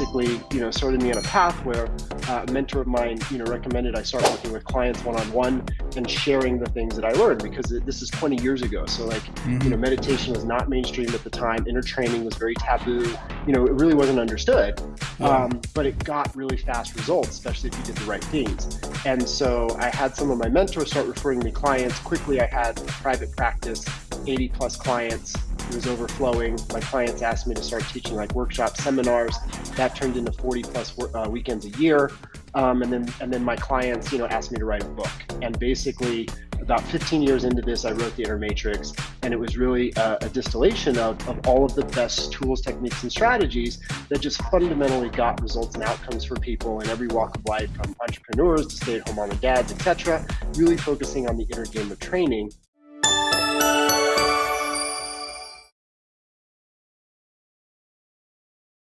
basically, you know, started me on a path where uh, a mentor of mine, you know, recommended I start working with clients one-on-one and sharing the things that I learned because it, this is 20 years ago. So like, mm-hmm. you know, meditation was not mainstream at the time. Inner training was very taboo. You know, it really wasn't understood. Yeah. Um, but it got really fast results, especially if you did the right things. And so I had some of my mentors start referring me clients. Quickly, I had a private practice, 80 plus clients. It was overflowing. My clients asked me to start teaching like workshops, seminars. That turned into 40 plus uh, weekends a year. Um, and then and then my clients, you know, asked me to write a book. And basically, about 15 years into this, I wrote the Inner Matrix, and it was really a, a distillation of, of all of the best tools, techniques, and strategies that just fundamentally got results and outcomes for people in every walk of life, from entrepreneurs to stay-at-home mom and dads, etc. Really focusing on the inner game of training